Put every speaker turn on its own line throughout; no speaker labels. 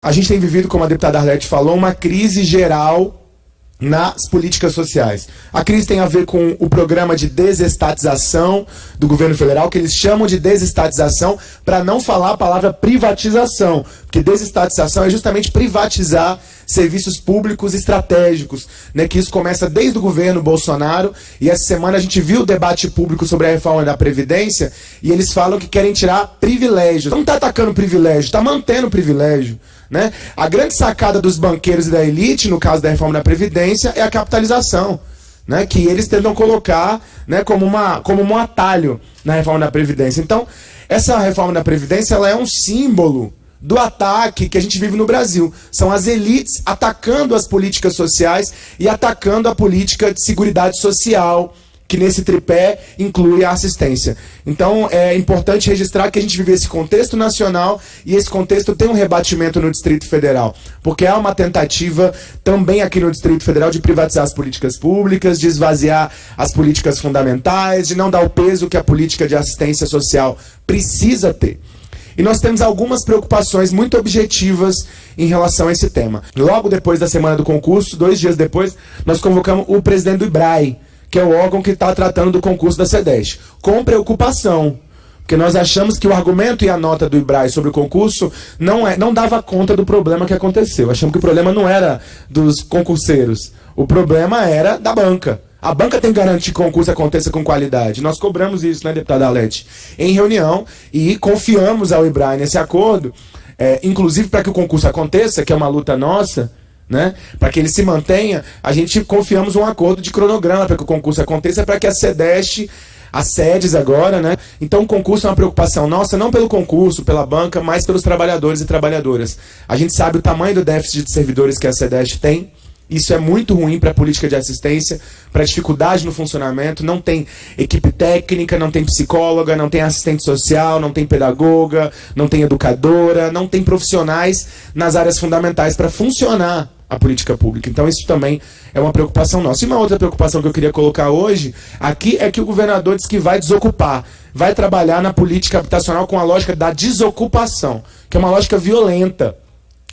A gente tem vivido, como a deputada Arlete falou, uma crise geral nas políticas sociais. A crise tem a ver com o programa de desestatização do governo federal, que eles chamam de desestatização, para não falar a palavra privatização, porque desestatização é justamente privatizar serviços públicos estratégicos, né, que isso começa desde o governo Bolsonaro, e essa semana a gente viu o debate público sobre a reforma da Previdência, e eles falam que querem tirar privilégios. Não está atacando privilégio, está mantendo privilégio. Né? A grande sacada dos banqueiros e da elite, no caso da reforma da Previdência, é a capitalização. Né, que eles tentam colocar né, como, uma, como um atalho na reforma da Previdência. Então, essa reforma da Previdência ela é um símbolo do ataque que a gente vive no Brasil. São as elites atacando as políticas sociais e atacando a política de seguridade social, que nesse tripé inclui a assistência. Então é importante registrar que a gente vive esse contexto nacional e esse contexto tem um rebatimento no Distrito Federal, porque há uma tentativa também aqui no Distrito Federal de privatizar as políticas públicas, de esvaziar as políticas fundamentais, de não dar o peso que a política de assistência social precisa ter. E nós temos algumas preocupações muito objetivas em relação a esse tema. Logo depois da semana do concurso, dois dias depois, nós convocamos o presidente do IBRAE, que é o órgão que está tratando do concurso da SEDES, com preocupação. Porque nós achamos que o argumento e a nota do IBRAE sobre o concurso não, é, não dava conta do problema que aconteceu. Achamos que o problema não era dos concurseiros. O problema era da banca. A banca tem que garantir que o concurso aconteça com qualidade. Nós cobramos isso, né, deputada Alete, em reunião e confiamos ao IBRAE nesse acordo, é, inclusive para que o concurso aconteça, que é uma luta nossa, né, para que ele se mantenha, a gente confiamos um acordo de cronograma para que o concurso aconteça, para que a SEDEST, as sedes agora, né? Então o concurso é uma preocupação nossa, não pelo concurso, pela banca, mas pelos trabalhadores e trabalhadoras. A gente sabe o tamanho do déficit de servidores que a SEDEST tem, isso é muito ruim para a política de assistência, para a dificuldade no funcionamento. Não tem equipe técnica, não tem psicóloga, não tem assistente social, não tem pedagoga, não tem educadora, não tem profissionais nas áreas fundamentais para funcionar a política pública. Então isso também é uma preocupação nossa. E uma outra preocupação que eu queria colocar hoje aqui é que o governador diz que vai desocupar, vai trabalhar na política habitacional com a lógica da desocupação, que é uma lógica violenta.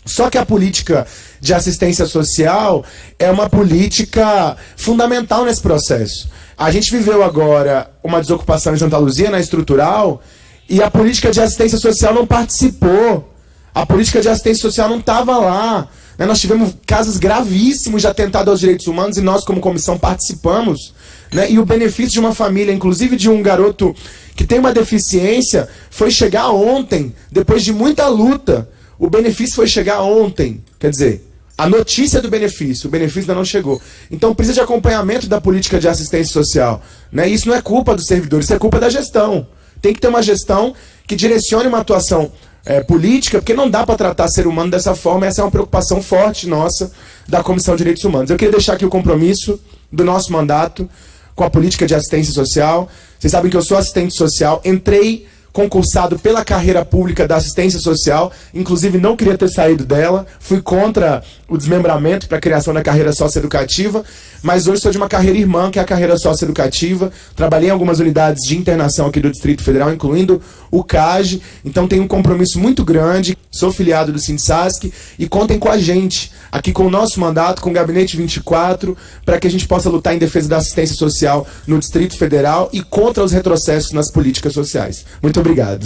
Só que a política de assistência social é uma política fundamental nesse processo. A gente viveu agora uma desocupação em Santa Luzia, na estrutural, e a política de assistência social não participou. A política de assistência social não estava lá. Né? Nós tivemos casos gravíssimos de atentado aos direitos humanos e nós, como comissão, participamos. Né? E o benefício de uma família, inclusive de um garoto que tem uma deficiência, foi chegar ontem, depois de muita luta. O benefício foi chegar ontem. Quer dizer, a notícia do benefício, o benefício ainda não chegou. Então precisa de acompanhamento da política de assistência social. Né? Isso não é culpa dos servidores, isso é culpa da gestão. Tem que ter uma gestão que direcione uma atuação é, política, porque não dá para tratar ser humano dessa forma, essa é uma preocupação forte nossa da Comissão de Direitos Humanos. Eu queria deixar aqui o compromisso do nosso mandato com a política de assistência social. Vocês sabem que eu sou assistente social, entrei concursado pela carreira pública da assistência social, inclusive não queria ter saído dela, fui contra o desmembramento para a criação da carreira socioeducativa, mas hoje sou de uma carreira irmã, que é a carreira socioeducativa, trabalhei em algumas unidades de internação aqui do Distrito Federal, incluindo o CAGE, então tenho um compromisso muito grande, sou filiado do Sinsasc e contem com a gente, aqui com o nosso mandato, com o Gabinete 24, para que a gente possa lutar em defesa da assistência social no Distrito Federal e contra os retrocessos nas políticas sociais. Muito obrigado.